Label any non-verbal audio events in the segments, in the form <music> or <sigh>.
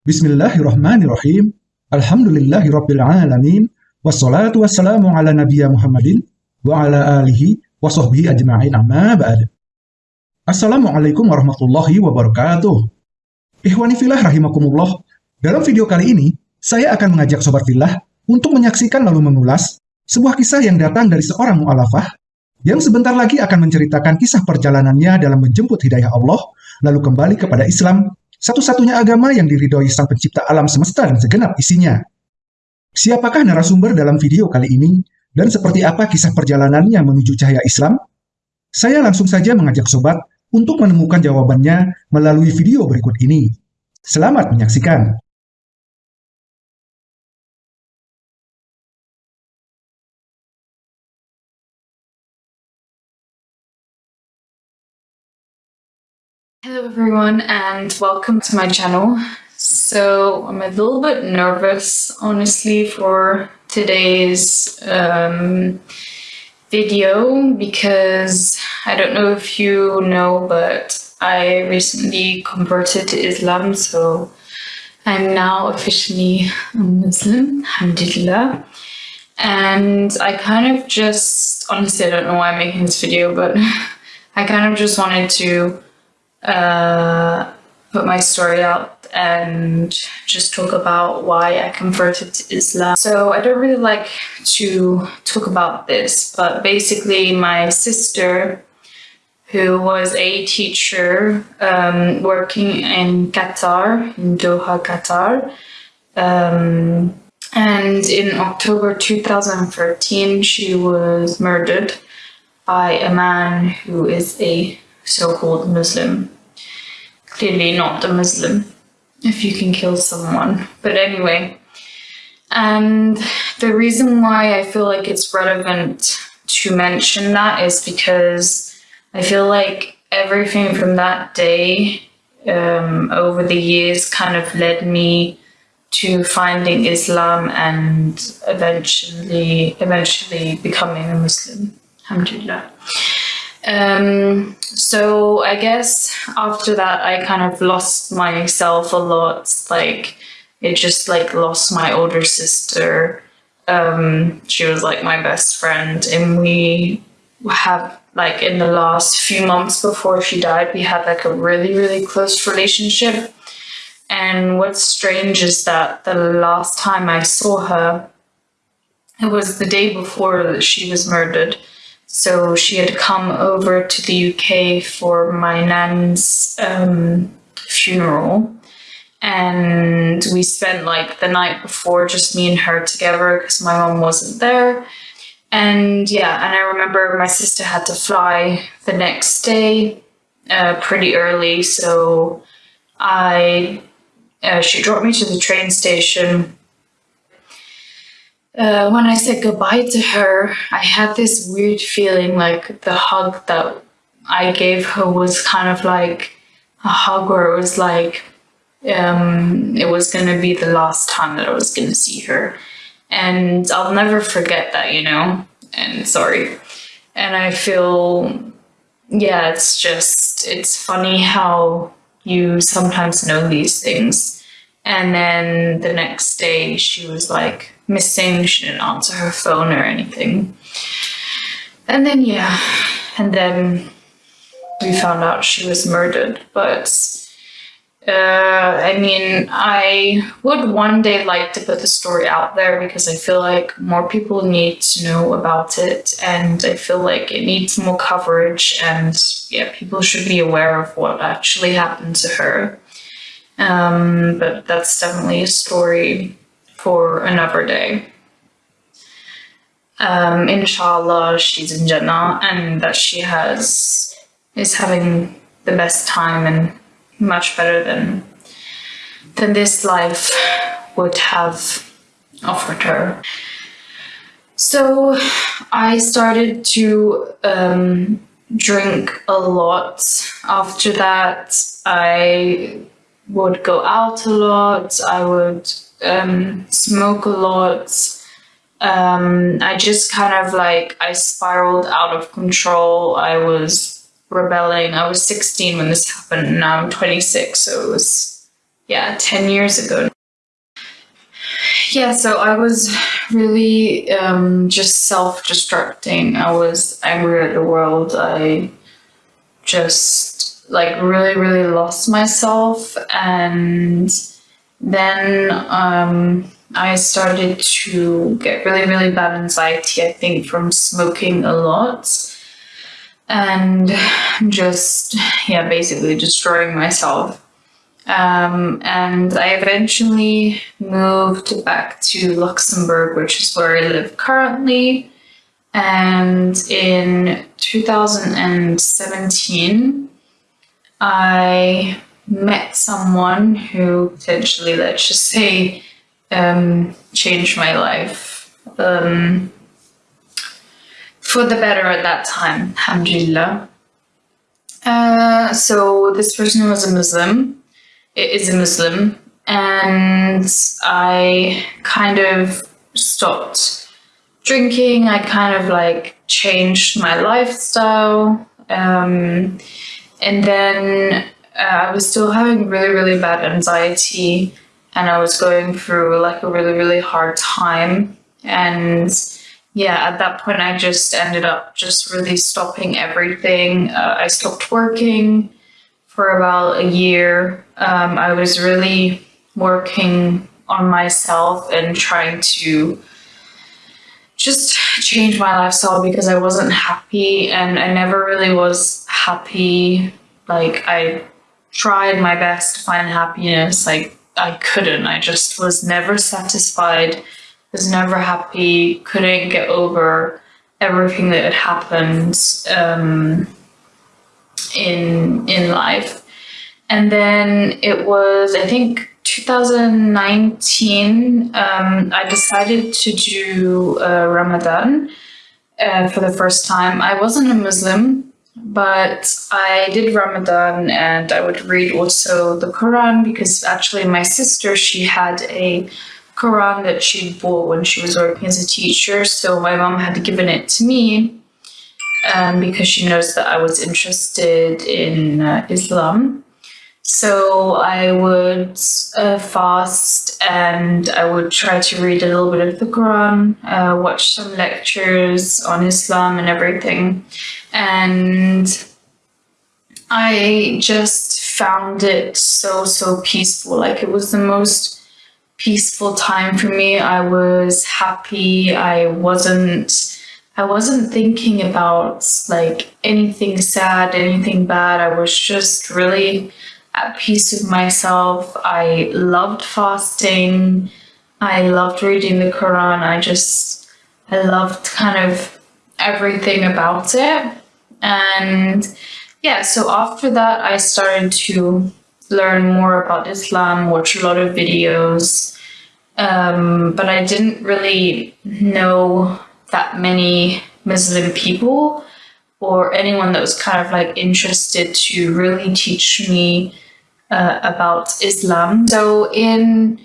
Bismillahirrahmanirrahim. Alhamdulillahirrabbilalamin. Wassalatu wassalamu ala nabiya Muhammadin wa ala alihi wa sahbihi ajma'in amma ba'd. Assalamualaikum warahmatullahi wabarakatuh. Ikhwani filah rahimakumullah. Dalam video kali ini, saya akan mengajak Sobat Filah untuk menyaksikan lalu mengulas sebuah kisah yang datang dari seorang mu'alafah yang sebentar lagi akan menceritakan kisah perjalanannya dalam menjemput hidayah Allah, lalu kembali kepada Islam satu-satunya agama yang diridhoi sang pencipta alam semesta dan segenap isinya. Siapakah narasumber dalam video kali ini, dan seperti apa kisah perjalanannya menuju cahaya Islam? Saya langsung saja mengajak sobat untuk menemukan jawabannya melalui video berikut ini. Selamat menyaksikan! Hello everyone and welcome to my channel. So I'm a little bit nervous honestly for today's um, video because I don't know if you know but I recently converted to Islam so I'm now officially a Muslim, alhamdulillah. And I kind of just, honestly I don't know why I'm making this video but <laughs> I kind of just wanted to uh, put my story out and just talk about why I converted to Islam. So I don't really like to talk about this, but basically my sister, who was a teacher um, working in Qatar, in Doha, Qatar, um, and in October 2013 she was murdered by a man who is a so-called Muslim. Clearly not a Muslim, if you can kill someone. But anyway, and the reason why I feel like it's relevant to mention that is because I feel like everything from that day um, over the years kind of led me to finding Islam and eventually eventually becoming a Muslim. Alhamdulillah. Um, so I guess after that, I kind of lost myself a lot. Like it just like lost my older sister. Um, she was like my best friend and we have like in the last few months before she died, we had like a really, really close relationship. And what's strange is that the last time I saw her, it was the day before that she was murdered. So she had come over to the UK for my nan's um, funeral. And we spent like the night before just me and her together because my mom wasn't there. And yeah, and I remember my sister had to fly the next day uh, pretty early. So I, uh, she dropped me to the train station uh, when I said goodbye to her, I had this weird feeling like the hug that I gave her was kind of like a hug where it was like um, it was going to be the last time that I was going to see her. And I'll never forget that, you know, and sorry. And I feel, yeah, it's just, it's funny how you sometimes know these things. And then the next day she was like, missing. She didn't answer her phone or anything. And then, yeah, and then we found out she was murdered. But, uh, I mean, I would one day like to put the story out there because I feel like more people need to know about it and I feel like it needs more coverage and yeah, people should be aware of what actually happened to her. Um, but that's definitely a story for another day. Um, inshallah, she's in Jannah and that she has is having the best time and much better than than this life would have offered her. So I started to um, drink a lot. After that, I would go out a lot. I would um, smoke a lot. Um, I just kind of like, I spiraled out of control. I was rebelling. I was 16 when this happened and now I'm 26. So it was, yeah, 10 years ago. Yeah, so I was really um, just self destructing. I was angry at the world. I just like really, really lost myself. And then um, I started to get really, really bad anxiety, I think, from smoking a lot and just, yeah, basically destroying myself. Um, and I eventually moved back to Luxembourg, which is where I live currently. And in 2017, I met someone who potentially, let's just say, um, changed my life um, for the better at that time, alhamdulillah. Uh, so this person was a Muslim, it is a Muslim, and I kind of stopped drinking. I kind of like changed my lifestyle. Um, and then uh, I was still having really, really bad anxiety and I was going through like a really, really hard time. And yeah, at that point, I just ended up just really stopping everything. Uh, I stopped working for about a year. Um, I was really working on myself and trying to just change my lifestyle because I wasn't happy and I never really was happy. Like, I tried my best to find happiness, like I couldn't. I just was never satisfied, was never happy, couldn't get over everything that had happened um, in in life. And then it was, I think, 2019. Um, I decided to do uh, Ramadan uh, for the first time. I wasn't a Muslim but I did Ramadan and I would read also the Quran because actually my sister, she had a Quran that she bought when she was working as a teacher. So my mom had given it to me um, because she knows that I was interested in uh, Islam. So I would uh, fast and I would try to read a little bit of the Quran, uh, watch some lectures on Islam and everything. And I just found it so, so peaceful. Like it was the most peaceful time for me. I was happy. I wasn't I wasn't thinking about like anything sad, anything bad. I was just really at peace with myself. I loved fasting. I loved reading the Quran. I just, I loved kind of everything about it. And yeah, so after that, I started to learn more about Islam, watch a lot of videos. Um, but I didn't really know that many Muslim people or anyone that was kind of like interested to really teach me uh, about Islam. So in,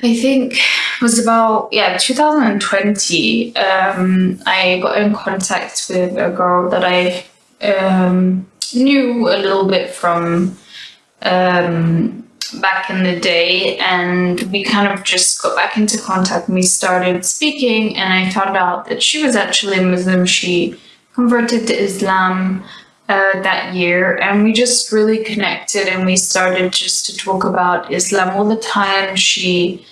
I think it was about, yeah, 2020, um, I got in contact with a girl that I um, knew a little bit from um, back in the day and we kind of just got back into contact we started speaking and I found out that she was actually a Muslim. She converted to Islam uh, that year and we just really connected and we started just to talk about Islam all the time. She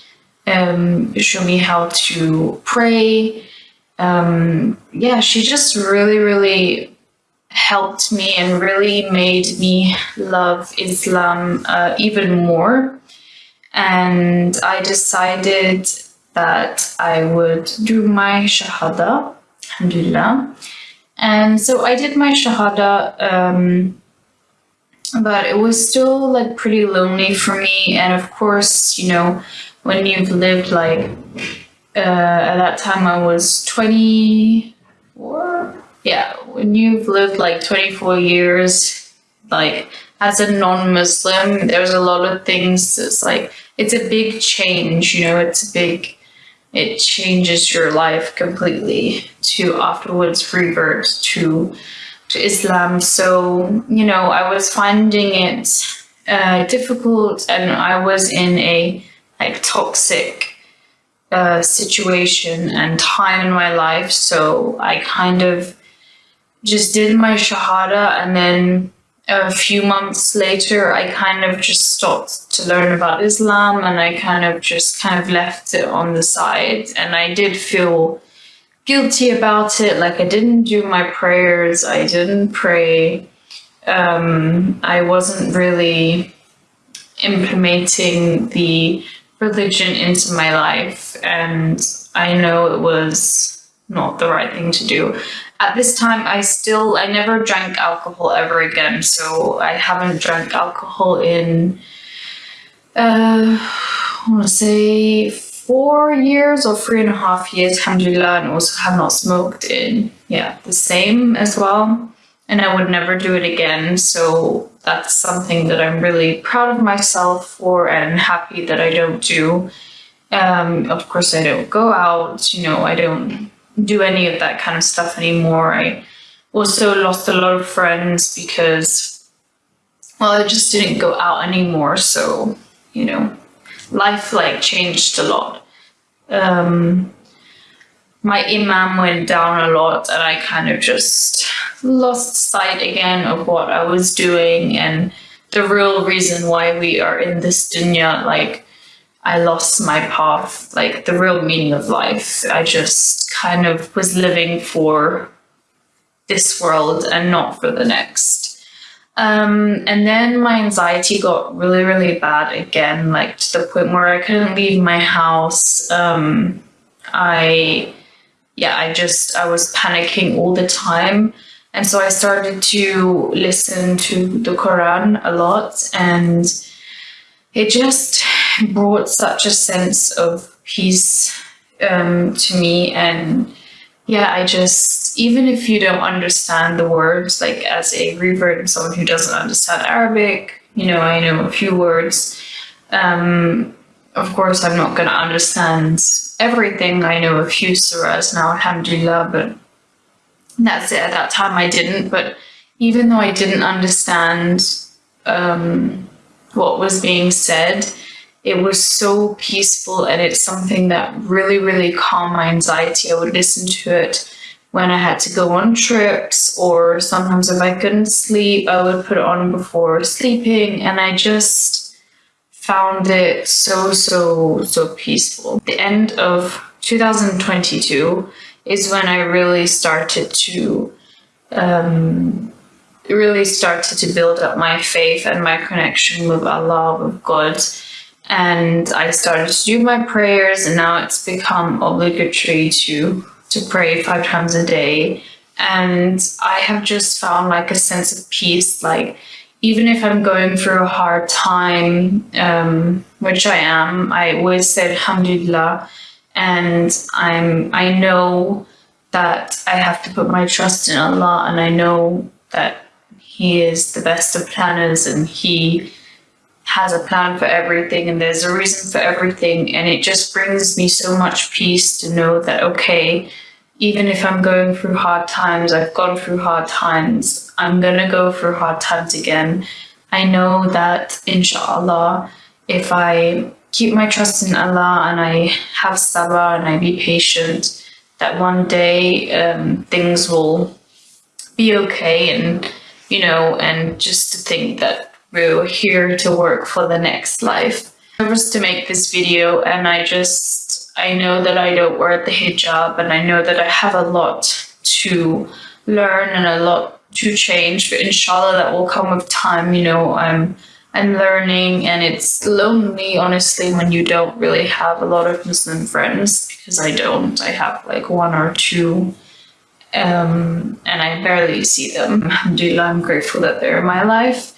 um, showed me how to pray. Um, yeah, she just really, really helped me and really made me love Islam uh, even more. And I decided that I would do my Shahada, Alhamdulillah. And so I did my Shahada, um, but it was still like pretty lonely for me. And of course, you know, when you've lived like, uh, at that time I was 24. Yeah, when you've lived like 24 years, like as a non-Muslim, there's a lot of things. It's like, it's a big change, you know, it's a big it changes your life completely to afterwards revert to to Islam. So, you know, I was finding it uh, difficult and I was in a like toxic uh, situation and time in my life. So I kind of just did my Shahada and then a few months later, I kind of just stopped to learn about Islam and I kind of just kind of left it on the side. And I did feel guilty about it. Like I didn't do my prayers. I didn't pray. Um, I wasn't really implementing the religion into my life. And I know it was not the right thing to do. At this time, I still, I never drank alcohol ever again. So I haven't drank alcohol in, uh, I want to say four years or three and a half years, alhamdulillah, and also have not smoked in, yeah, the same as well. And I would never do it again. So that's something that I'm really proud of myself for and happy that I don't do. Um, of course, I don't go out, you know, I don't do any of that kind of stuff anymore. I also lost a lot of friends because, well, I just didn't go out anymore. So, you know, life like changed a lot. Um, my iman went down a lot and I kind of just lost sight again of what I was doing and the real reason why we are in this dunya, like I lost my path, like the real meaning of life. I just kind of was living for this world and not for the next. Um, and then my anxiety got really, really bad again, like to the point where I couldn't leave my house. Um, I, yeah, I just, I was panicking all the time. And so I started to listen to the Quran a lot and it just brought such a sense of peace um, to me. And yeah, I just, even if you don't understand the words, like as a revert and someone who doesn't understand Arabic, you know, I know a few words. Um, of course, I'm not going to understand everything. I know a few surahs now, alhamdulillah, but that's it. At that time, I didn't. But even though I didn't understand um, what was being said, it was so peaceful and it's something that really, really calmed my anxiety. I would listen to it when I had to go on trips or sometimes if I couldn't sleep, I would put it on before sleeping and I just found it so, so, so peaceful. The end of 2022 is when I really started to um, really started to build up my faith and my connection with Allah, with God and I started to do my prayers and now it's become obligatory to to pray five times a day. And I have just found like a sense of peace like even if I'm going through a hard time um, which I am I always say alhamdulillah and I'm I know that I have to put my trust in Allah and I know that he is the best of planners and he has a plan for everything and there's a reason for everything. And it just brings me so much peace to know that okay even if I'm going through hard times I've gone through hard times I'm gonna go through hard times again. I know that inshallah if I keep my trust in Allah and I have sabr and I be patient that one day um, things will be okay and you know and just to think that we're here to work for the next life. I was to make this video and I just, I know that I don't wear the hijab and I know that I have a lot to learn and a lot to change, but inshallah that will come with time, you know, I'm, I'm learning and it's lonely, honestly, when you don't really have a lot of Muslim friends because I don't, I have like one or two um, and I barely see them. Alhamdulillah, I'm grateful that they're in my life.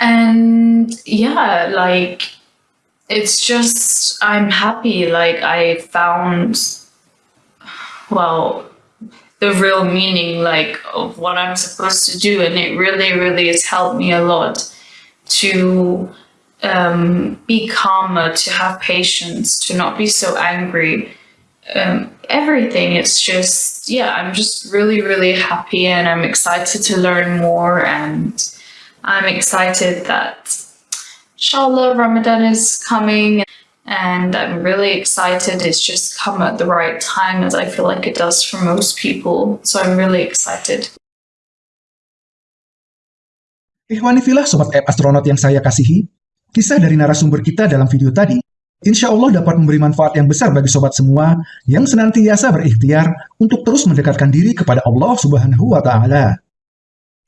And yeah, like, it's just, I'm happy. Like, I found, well, the real meaning, like, of what I'm supposed to do. And it really, really has helped me a lot to um, be calmer, to have patience, to not be so angry. Um, everything. It's just, yeah, I'm just really, really happy and I'm excited to learn more and I'm excited that Inshallah, Ramadan is coming and I'm really excited. It's just come at the right time as I feel like it does for most people. So I'm really excited. Ikhwani filah Sobat App Astronaut yang saya kasihi, kisah dari narasumber kita dalam video tadi insya Allah dapat memberi manfaat yang besar bagi sobat semua yang senantiasa berikhtiar untuk terus mendekatkan diri kepada Allah Subhanahu wa Ta'ala.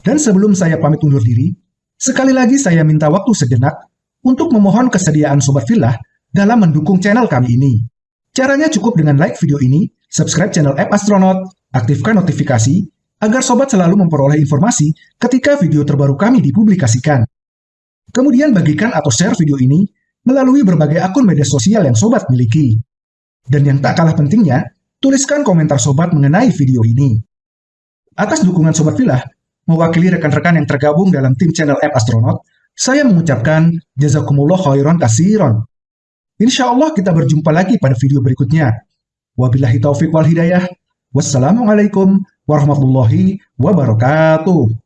Dan sebelum saya pamit undur diri, sekali lagi saya minta waktu sejenak untuk memohon kesediaan Sobat Filah dalam mendukung channel kami ini. Caranya cukup dengan like video ini, subscribe channel App Astronaut, aktifkan notifikasi, agar Sobat selalu memperoleh informasi ketika video terbaru kami dipublikasikan. Kemudian bagikan atau share video ini melalui berbagai akun media sosial yang Sobat miliki. Dan yang tak kalah pentingnya, tuliskan komentar Sobat mengenai video ini. Atas dukungan Sobat Filah, mewakili rekan-rekan yang tergabung dalam tim channel App Astronaut, saya mengucapkan jazakumullah khairan kasiron. Insya Allah kita berjumpa lagi pada video berikutnya. Wabillahi taufiq wal hidayah. Wassalamualaikum warahmatullahi wabarakatuh.